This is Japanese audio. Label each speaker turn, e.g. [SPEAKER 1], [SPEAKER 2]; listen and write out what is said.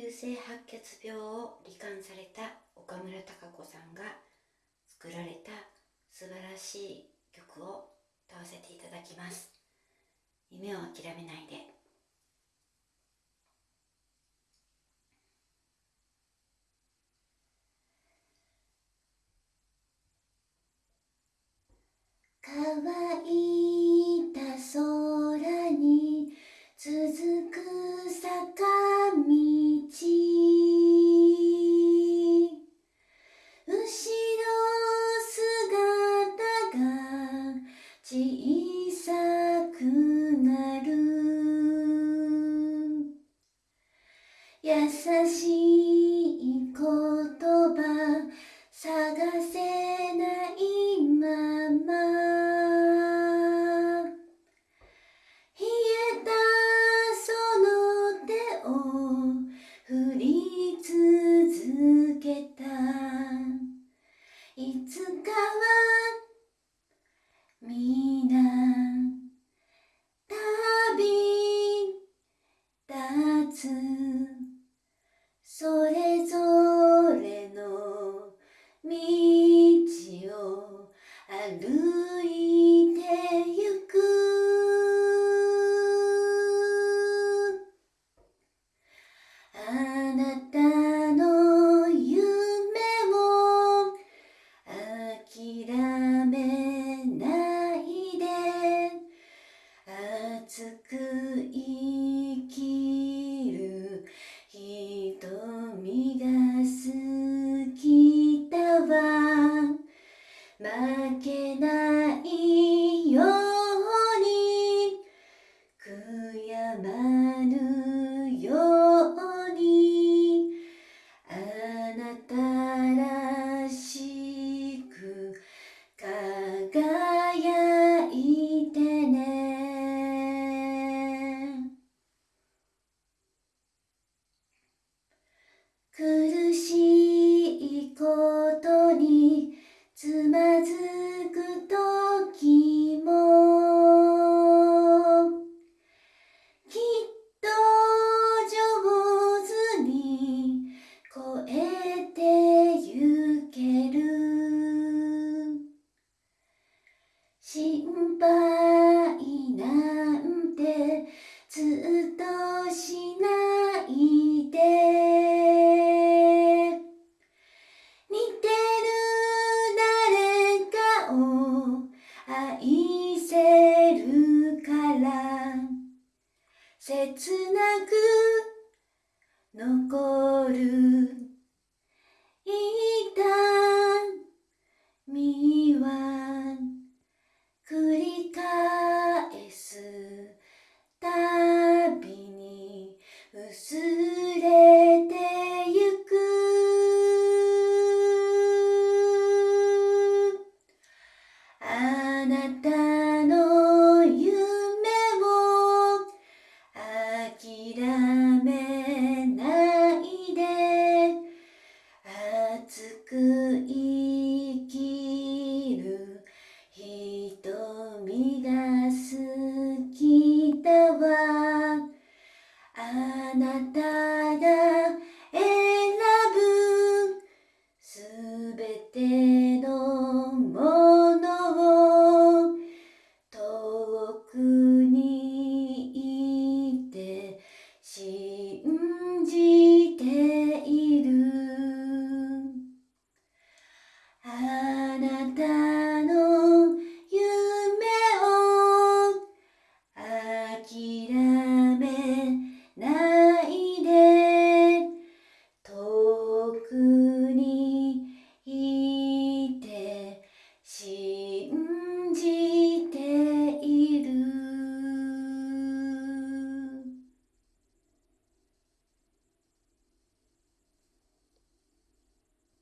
[SPEAKER 1] 急性白血病を罹患された岡村孝子さんが作られた素晴らしい曲を歌わせていただきます。夢を諦めないで。te つそれぞれの道を歩いてゆく。あなたの夢を諦めないで。熱く負けないように悔やまぬように。あなたらしく輝いてね。なく残る痛みはつく生きる瞳が好きだわ。あなたが選ぶすべてのものを遠くにいて信じ